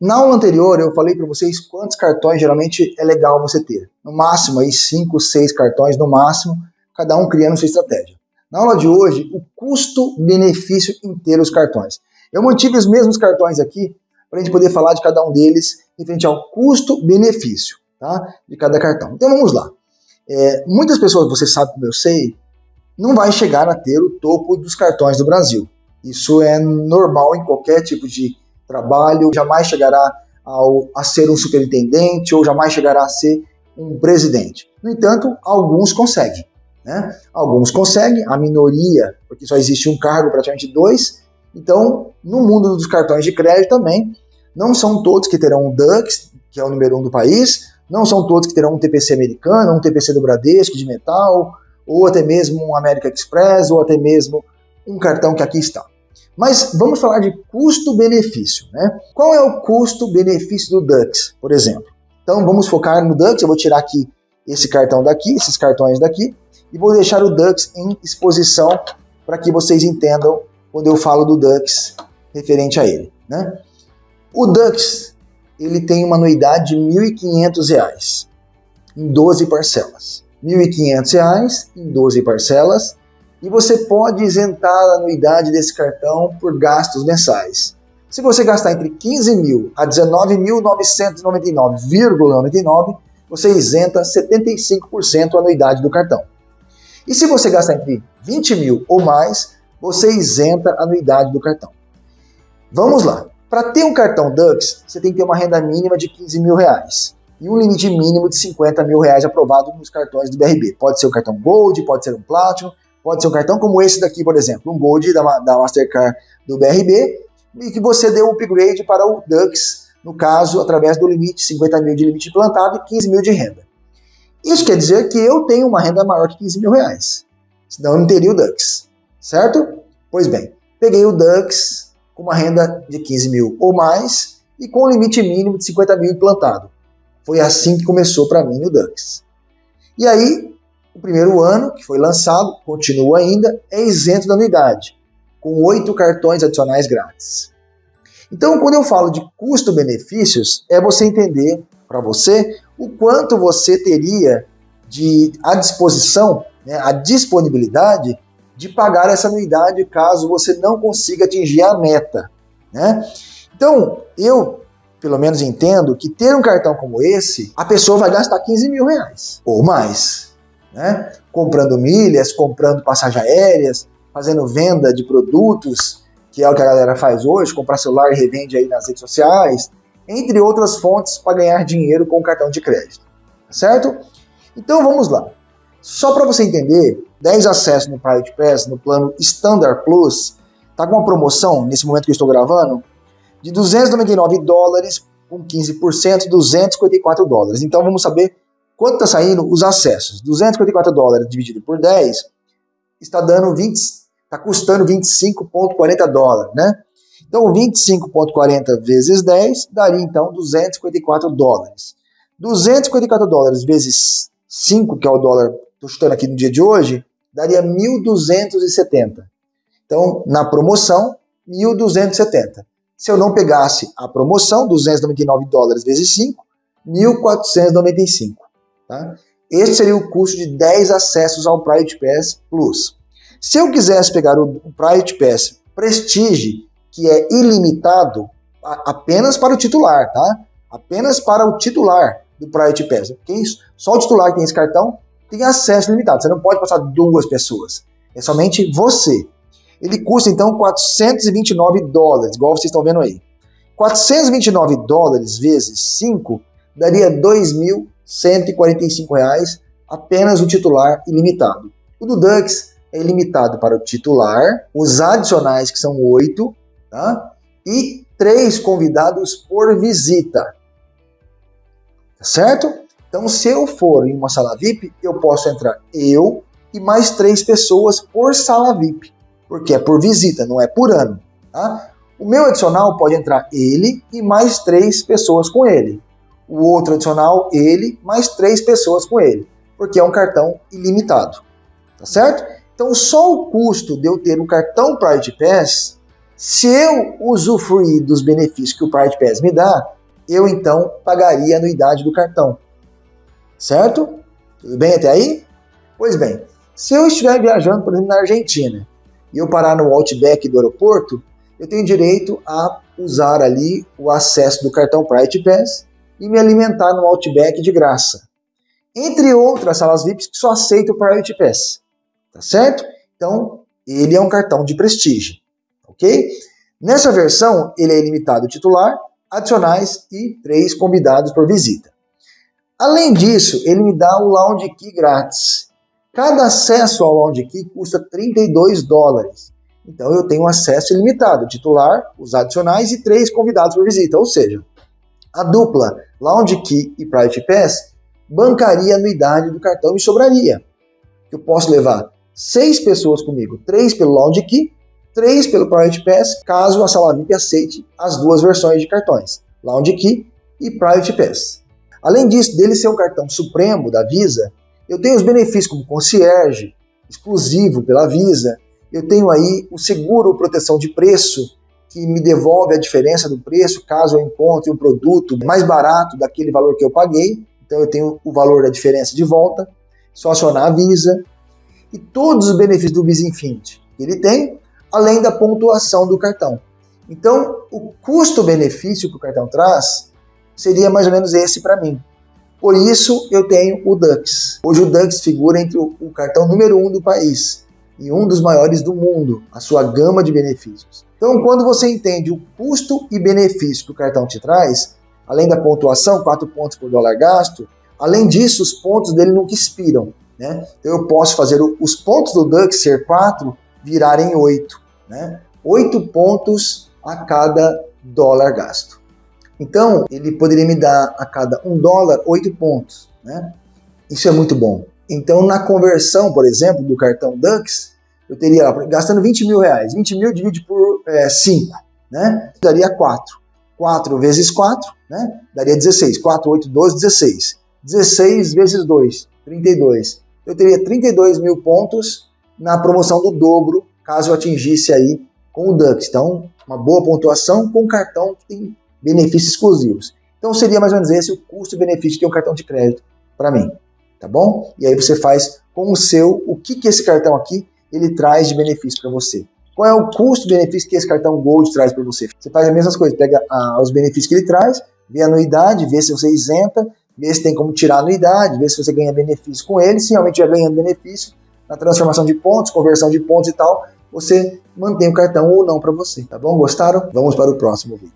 Na aula anterior eu falei para vocês quantos cartões geralmente é legal você ter. No máximo aí 5, 6 cartões no máximo, cada um criando sua estratégia. Na aula de hoje, o custo-benefício inteiro dos cartões. Eu mantive os mesmos cartões aqui para a gente poder falar de cada um deles frente ao custo-benefício tá? de cada cartão. Então vamos lá. É, muitas pessoas, você sabe como eu sei, não vai chegar a ter o topo dos cartões do Brasil. Isso é normal em qualquer tipo de trabalho, jamais chegará ao, a ser um superintendente ou jamais chegará a ser um presidente. No entanto, alguns conseguem. Né? Alguns conseguem, a minoria, porque só existe um cargo, praticamente dois. Então, no mundo dos cartões de crédito também, não são todos que terão um Dux, que é o número um do país, não são todos que terão um TPC americano, um TPC do Bradesco de metal, ou até mesmo um American Express, ou até mesmo um cartão que aqui está. Mas vamos falar de custo-benefício. Né? Qual é o custo-benefício do Dux, por exemplo? Então vamos focar no Dux, eu vou tirar aqui esse cartão daqui, esses cartões daqui, e vou deixar o Dux em exposição para que vocês entendam quando eu falo do Dux referente a ele. Né? O Dux ele tem uma anuidade de R$ 1.500 em 12 parcelas. R$ 1.500 em 12 parcelas e você pode isentar a anuidade desse cartão por gastos mensais. Se você gastar entre 15 mil a 19.999,99, você isenta 75% a anuidade do cartão. E se você gastar entre 20 mil ou mais, você isenta a anuidade do cartão. Vamos lá. Para ter um cartão Dux, você tem que ter uma renda mínima de 15 mil reais e um limite mínimo de 50 mil reais aprovado nos cartões do BRB. Pode ser um cartão Gold, pode ser um Platinum, Pode ser um cartão como esse daqui, por exemplo, um Gold da, da Mastercard do BRB, e que você deu um upgrade para o Dux, no caso, através do limite, 50 mil de limite plantado e 15 mil de renda. Isso quer dizer que eu tenho uma renda maior que 15 mil reais. Senão eu não teria o Dux, certo? Pois bem, peguei o Dux com uma renda de 15 mil ou mais e com um limite mínimo de 50 mil implantado. Foi assim que começou para mim o Dux. E aí, o primeiro ano, que foi lançado, continua ainda, é isento da anuidade, com oito cartões adicionais grátis. Então, quando eu falo de custo-benefícios, é você entender para você o quanto você teria de à disposição, né, a disponibilidade de pagar essa anuidade caso você não consiga atingir a meta. Né? Então, eu pelo menos entendo que ter um cartão como esse, a pessoa vai gastar 15 mil reais ou mais né? comprando milhas, comprando passagens aéreas, fazendo venda de produtos, que é o que a galera faz hoje, comprar celular e revende aí nas redes sociais, entre outras fontes para ganhar dinheiro com cartão de crédito, certo? Então vamos lá. Só para você entender, 10 acessos no Private Pass, no plano Standard Plus, tá com uma promoção, nesse momento que eu estou gravando, de 299 dólares com 15%, 254 dólares. Então vamos saber Quanto está saindo os acessos? 254 dólares dividido por 10 está dando 20, está custando 25,40 dólares, né? Então 25,40 vezes 10 daria então 254 dólares. 254 dólares vezes 5, que é o dólar, estou aqui no dia de hoje, daria 1.270. Então, na promoção, 1.270. Se eu não pegasse a promoção, 299 dólares vezes 5, 1.495. Tá? Este seria o custo de 10 acessos ao Private Pass Plus. Se eu quisesse pegar o, Private Pass Prestige, que é ilimitado apenas para o titular, tá? Apenas para o titular do Private Pass. Isso, só o titular que tem esse cartão tem acesso limitado. Você não pode passar duas pessoas. É somente você. Ele custa então 429 dólares, igual vocês estão vendo aí. 429 dólares vezes 5 daria 2.000 145 reais apenas o titular ilimitado. O do Dux é ilimitado para o titular, os adicionais que são oito, tá? E três convidados por visita. Tá certo? Então, se eu for em uma sala VIP, eu posso entrar eu e mais três pessoas por sala VIP, porque é por visita, não é por ano. Tá? O meu adicional pode entrar ele e mais três pessoas com ele o outro adicional, ele, mais três pessoas com ele, porque é um cartão ilimitado, tá certo? Então, só o custo de eu ter um cartão Private Pass Se eu usufruir dos benefícios que o Pride Pass me dá, eu então pagaria a anuidade do cartão. Certo? Tudo bem até aí? Pois bem, se eu estiver viajando, por exemplo, na Argentina, e eu parar no Outback do aeroporto, eu tenho direito a usar ali o acesso do cartão Pride Pass e me alimentar no Outback de graça. Entre outras salas VIPs que só aceitam o Private Pass. Tá certo? Então, ele é um cartão de prestígio. Ok? Nessa versão, ele é ilimitado titular, adicionais e três convidados por visita. Além disso, ele me dá o Lounge Key grátis. Cada acesso ao Lounge Key custa 32 dólares. Então eu tenho acesso ilimitado, titular, os adicionais e três convidados por visita. Ou seja, a dupla Lounge Key e Private Pass bancaria a anuidade do cartão e sobraria. Eu posso levar seis pessoas comigo, três pelo Lounge Key, três pelo Private Pass, caso a sala VIP aceite as duas versões de cartões, Lounge Key e Private Pass. Além disso, dele ser um cartão supremo da Visa, eu tenho os benefícios como concierge, exclusivo pela Visa, eu tenho aí o seguro proteção de preço, que me devolve a diferença do preço caso eu encontre um produto mais barato daquele valor que eu paguei. Então eu tenho o valor da diferença de volta, só acionar a Visa. E todos os benefícios do Visa Infinity que ele tem, além da pontuação do cartão. Então, o custo-benefício que o cartão traz seria mais ou menos esse para mim. Por isso, eu tenho o Dux. Hoje o Dux figura entre o, cartão número um do país e um dos maiores do mundo, a sua gama de benefícios. Então, quando você entende o custo e benefício que o cartão te traz, além da pontuação, 4 pontos por dólar gasto, além disso, os pontos dele nunca expiram. Né? Então, eu posso fazer os pontos do Dux ser 4 virarem 8. Né? 8 pontos a cada dólar gasto. Então, ele poderia me dar a cada 1 dólar 8 pontos. Né? Isso é muito bom. Então, na conversão, por exemplo, do cartão Dux, eu teria, gastando 20 mil reais, 20 mil divide por é, 5, né? Daria 4. 4 vezes 4, né? Daria 16. 4, 8, 12, 16. 16 vezes 2, 32. Eu teria 32 mil pontos na promoção do dobro, caso eu atingisse aí com o Dux. Então, uma boa pontuação com cartão que tem benefícios exclusivos. Então, seria mais ou menos esse o custo-benefício de um cartão de crédito para mim tá bom? E aí você faz com o seu, o que, que esse cartão aqui ele traz de benefício para você. Qual é o custo-benefício que esse cartão Gold traz para você? Você faz as mesmas coisas, pega ah, os benefícios que ele traz, vê a anuidade, vê se você isenta, vê se tem como tirar a anuidade, vê se você ganha benefício com ele, se realmente já ganhando benefício, na transformação de pontos, conversão de pontos e tal, você mantém o cartão ou não para você, tá bom? Gostaram? Vamos para o próximo vídeo.